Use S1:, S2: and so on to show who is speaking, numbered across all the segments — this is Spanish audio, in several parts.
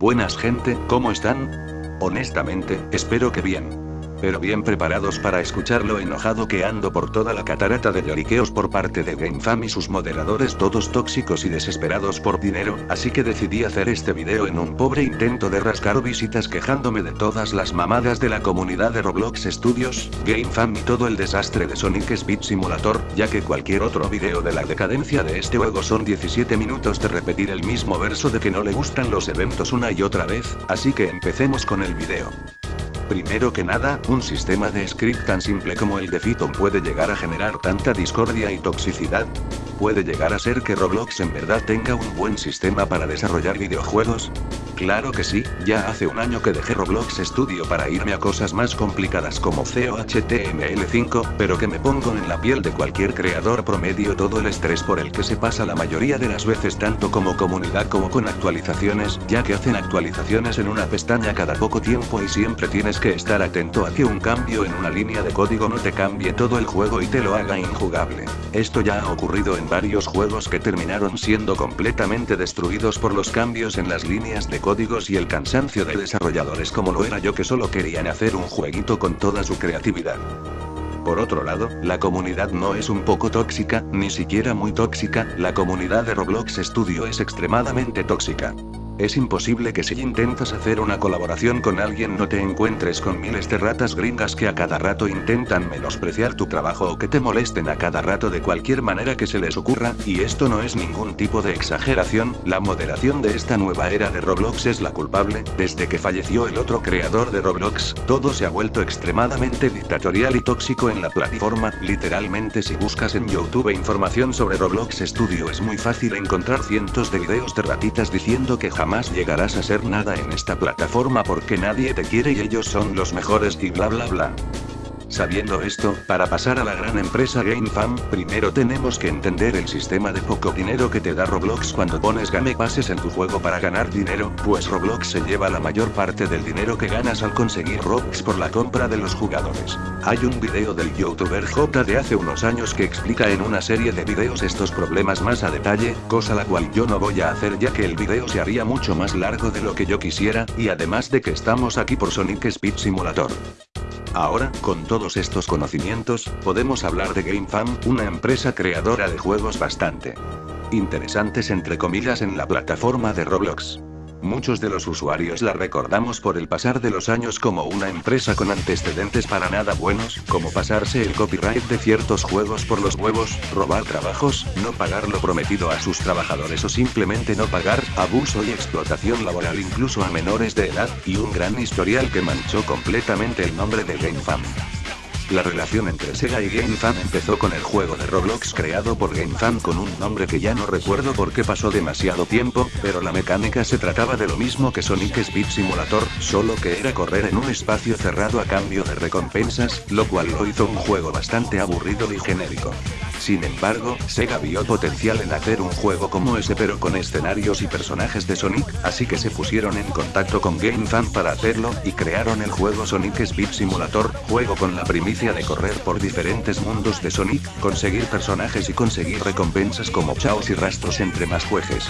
S1: Buenas gente, ¿cómo están? Honestamente, espero que bien pero bien preparados para escuchar lo enojado que ando por toda la catarata de lloriqueos por parte de GameFam y sus moderadores todos tóxicos y desesperados por dinero, así que decidí hacer este video en un pobre intento de rascar visitas quejándome de todas las mamadas de la comunidad de Roblox Studios, GameFam y todo el desastre de Sonic Speed Simulator, ya que cualquier otro video de la decadencia de este juego son 17 minutos de repetir el mismo verso de que no le gustan los eventos una y otra vez, así que empecemos con el video. Primero que nada, un sistema de script tan simple como el de Python puede llegar a generar tanta discordia y toxicidad. ¿Puede llegar a ser que Roblox en verdad tenga un buen sistema para desarrollar videojuegos? Claro que sí, ya hace un año que dejé Roblox Studio para irme a cosas más complicadas como COHTML5, pero que me pongo en la piel de cualquier creador promedio todo el estrés por el que se pasa la mayoría de las veces tanto como comunidad como con actualizaciones, ya que hacen actualizaciones en una pestaña cada poco tiempo y siempre tienes que estar atento a que un cambio en una línea de código no te cambie todo el juego y te lo haga injugable. Esto ya ha ocurrido en varios juegos que terminaron siendo completamente destruidos por los cambios en las líneas de código códigos y el cansancio de desarrolladores como lo era yo que solo querían hacer un jueguito con toda su creatividad. Por otro lado, la comunidad no es un poco tóxica, ni siquiera muy tóxica, la comunidad de Roblox Studio es extremadamente tóxica. Es imposible que si intentas hacer una colaboración con alguien no te encuentres con miles de ratas gringas que a cada rato intentan menospreciar tu trabajo o que te molesten a cada rato de cualquier manera que se les ocurra, y esto no es ningún tipo de exageración, la moderación de esta nueva era de Roblox es la culpable, desde que falleció el otro creador de Roblox, todo se ha vuelto extremadamente dictatorial y tóxico en la plataforma, literalmente si buscas en YouTube información sobre Roblox Studio es muy fácil encontrar cientos de videos de ratitas diciendo que jamás jamás llegarás a ser nada en esta plataforma porque nadie te quiere y ellos son los mejores y bla bla bla. Sabiendo esto, para pasar a la gran empresa GameFam, primero tenemos que entender el sistema de poco dinero que te da Roblox cuando pones game pases en tu juego para ganar dinero, pues Roblox se lleva la mayor parte del dinero que ganas al conseguir Robux por la compra de los jugadores. Hay un video del youtuber J de hace unos años que explica en una serie de videos estos problemas más a detalle, cosa la cual yo no voy a hacer ya que el video se haría mucho más largo de lo que yo quisiera, y además de que estamos aquí por Sonic Speed Simulator. Ahora, con todos estos conocimientos, podemos hablar de GameFam, una empresa creadora de juegos bastante interesantes entre comillas en la plataforma de Roblox. Muchos de los usuarios la recordamos por el pasar de los años como una empresa con antecedentes para nada buenos, como pasarse el copyright de ciertos juegos por los huevos, robar trabajos, no pagar lo prometido a sus trabajadores o simplemente no pagar, abuso y explotación laboral incluso a menores de edad, y un gran historial que manchó completamente el nombre de GameFam. La relación entre Sega y GameFam empezó con el juego de Roblox creado por GameFam con un nombre que ya no recuerdo por qué pasó demasiado tiempo, pero la mecánica se trataba de lo mismo que Sonic Speed Simulator, solo que era correr en un espacio cerrado a cambio de recompensas, lo cual lo hizo un juego bastante aburrido y genérico. Sin embargo, Sega vio potencial en hacer un juego como ese pero con escenarios y personajes de Sonic, así que se pusieron en contacto con GameFan para hacerlo, y crearon el juego Sonic Speed Simulator, juego con la primicia de correr por diferentes mundos de Sonic, conseguir personajes y conseguir recompensas como chaos y rastros entre más jueces.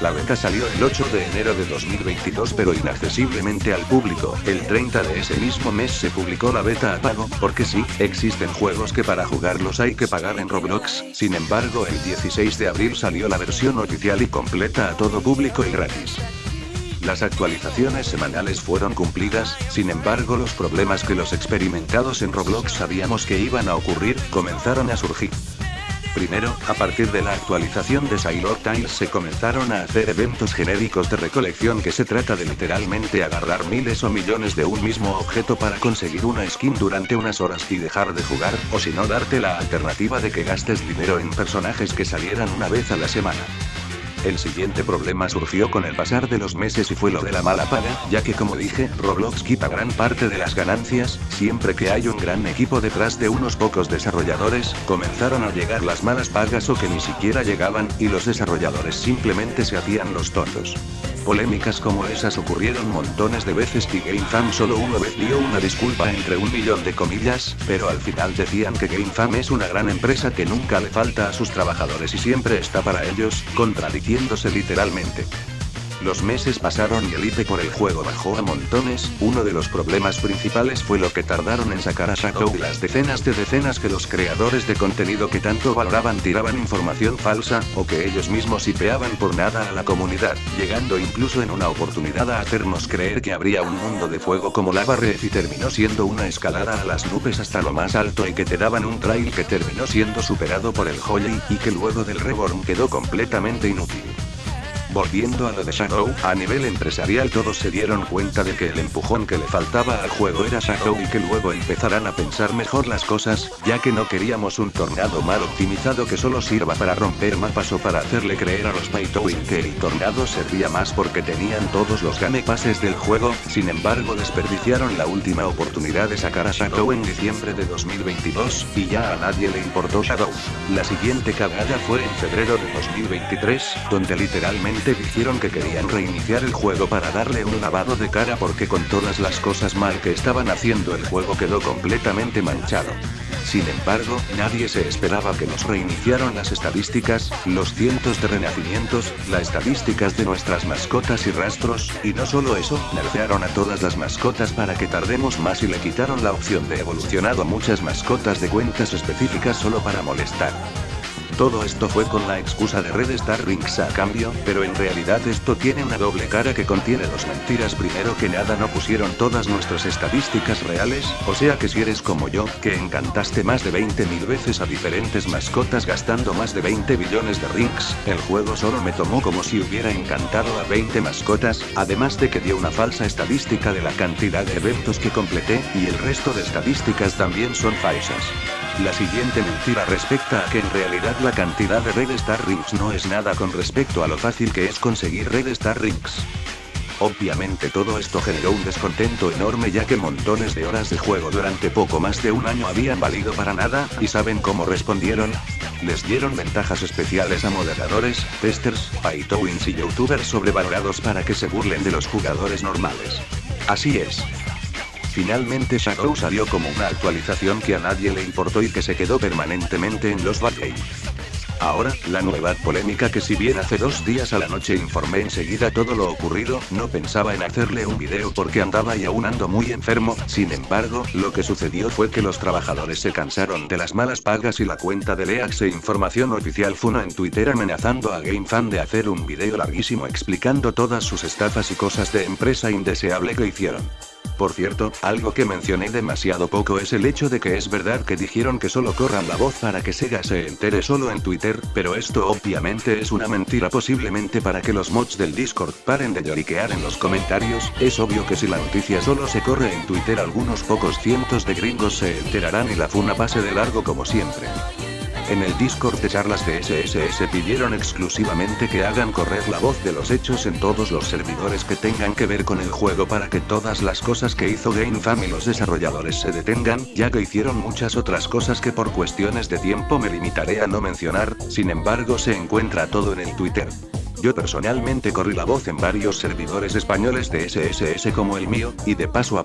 S1: La beta salió el 8 de enero de 2022 pero inaccesiblemente al público. El 30 de ese mismo mes se publicó la beta a pago, porque sí, existen juegos que para jugarlos hay que pagar en Roblox, sin embargo el 16 de abril salió la versión oficial y completa a todo público y gratis. Las actualizaciones semanales fueron cumplidas, sin embargo los problemas que los experimentados en Roblox sabíamos que iban a ocurrir, comenzaron a surgir. Primero, a partir de la actualización de Sailor Tiles se comenzaron a hacer eventos genéricos de recolección que se trata de literalmente agarrar miles o millones de un mismo objeto para conseguir una skin durante unas horas y dejar de jugar, o si no darte la alternativa de que gastes dinero en personajes que salieran una vez a la semana. El siguiente problema surgió con el pasar de los meses y fue lo de la mala paga, ya que como dije, Roblox quita gran parte de las ganancias, siempre que hay un gran equipo detrás de unos pocos desarrolladores, comenzaron a llegar las malas pagas o que ni siquiera llegaban, y los desarrolladores simplemente se hacían los tontos. Polémicas como esas ocurrieron montones de veces y GameFam solo una vez dio una disculpa entre un millón de comillas, pero al final decían que GameFam es una gran empresa que nunca le falta a sus trabajadores y siempre está para ellos, contradiciéndose literalmente. Los meses pasaron y el IP por el juego bajó a montones, uno de los problemas principales fue lo que tardaron en sacar a Shadow las decenas de decenas que los creadores de contenido que tanto valoraban tiraban información falsa, o que ellos mismos hipeaban por nada a la comunidad, llegando incluso en una oportunidad a hacernos creer que habría un mundo de fuego como Lava Red y terminó siendo una escalada a las nubes hasta lo más alto y que te daban un trail que terminó siendo superado por el Holy, y que luego del Reborn quedó completamente inútil. Volviendo a lo de Shadow, a nivel empresarial todos se dieron cuenta de que el empujón que le faltaba al juego era Shadow y que luego empezarán a pensar mejor las cosas, ya que no queríamos un tornado mal optimizado que solo sirva para romper mapas o para hacerle creer a los Paytowin que el tornado servía más porque tenían todos los game passes del juego, sin embargo desperdiciaron la última oportunidad de sacar a Shadow en diciembre de 2022, y ya a nadie le importó Shadow. La siguiente cagada fue en febrero de 2023, donde literalmente dijeron que querían reiniciar el juego para darle un lavado de cara porque con todas las cosas mal que estaban haciendo el juego quedó completamente manchado. Sin embargo, nadie se esperaba que nos reiniciaran las estadísticas, los cientos de renacimientos, las estadísticas de nuestras mascotas y rastros, y no solo eso, nerfearon a todas las mascotas para que tardemos más y le quitaron la opción de evolucionado a muchas mascotas de cuentas específicas solo para molestar. Todo esto fue con la excusa de Red Star Rings a cambio, pero en realidad esto tiene una doble cara que contiene dos mentiras. Primero que nada no pusieron todas nuestras estadísticas reales, o sea que si eres como yo, que encantaste más de 20 mil veces a diferentes mascotas gastando más de 20 billones de rings, el juego solo me tomó como si hubiera encantado a 20 mascotas, además de que dio una falsa estadística de la cantidad de eventos que completé, y el resto de estadísticas también son falsas. La siguiente mentira respecta a que en realidad la cantidad de Red Star Rings no es nada con respecto a lo fácil que es conseguir Red Star Rings. Obviamente todo esto generó un descontento enorme ya que montones de horas de juego durante poco más de un año habían valido para nada, ¿y saben cómo respondieron? Les dieron ventajas especiales a moderadores, testers, paytowins y youtubers sobrevalorados para que se burlen de los jugadores normales. Así es. Finalmente Shadow salió como una actualización que a nadie le importó y que se quedó permanentemente en los backgames. Ahora, la nueva polémica que si bien hace dos días a la noche informé enseguida todo lo ocurrido, no pensaba en hacerle un video porque andaba y aún ando muy enfermo, sin embargo, lo que sucedió fue que los trabajadores se cansaron de las malas pagas y la cuenta de Leax e Información Oficial Funo en Twitter amenazando a GameFan de hacer un video larguísimo explicando todas sus estafas y cosas de empresa indeseable que hicieron. Por cierto, algo que mencioné demasiado poco es el hecho de que es verdad que dijeron que solo corran la voz para que Sega se entere solo en Twitter, pero esto obviamente es una mentira posiblemente para que los mods del Discord paren de lloriquear en los comentarios, es obvio que si la noticia solo se corre en Twitter algunos pocos cientos de gringos se enterarán y la funa pase de largo como siempre. En el Discord de charlas de SSS pidieron exclusivamente que hagan correr la voz de los hechos en todos los servidores que tengan que ver con el juego para que todas las cosas que hizo GameFam y los desarrolladores se detengan, ya que hicieron muchas otras cosas que por cuestiones de tiempo me limitaré a no mencionar, sin embargo se encuentra todo en el Twitter. Yo personalmente corrí la voz en varios servidores españoles de SSS como el mío, y de paso a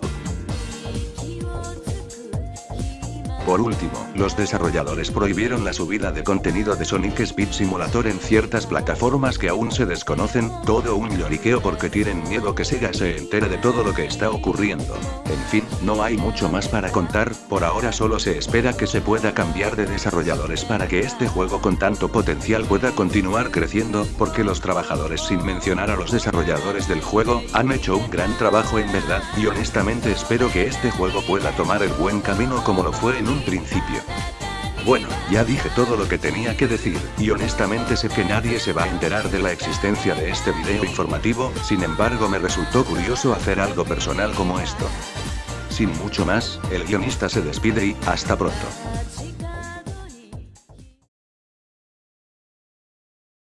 S1: Por último, los desarrolladores prohibieron la subida de contenido de Sonic Speed Simulator en ciertas plataformas que aún se desconocen, todo un lloriqueo porque tienen miedo que Sega se entere de todo lo que está ocurriendo. En fin, no hay mucho más para contar, por ahora solo se espera que se pueda cambiar de desarrolladores para que este juego con tanto potencial pueda continuar creciendo, porque los trabajadores sin mencionar a los desarrolladores del juego, han hecho un gran trabajo en verdad, y honestamente espero que este juego pueda tomar el buen camino como lo fue en principio. Bueno, ya dije todo lo que tenía que decir, y honestamente sé que nadie se va a enterar de la existencia de este video informativo, sin embargo me resultó curioso hacer algo personal como esto. Sin mucho más, el guionista se despide y, hasta pronto.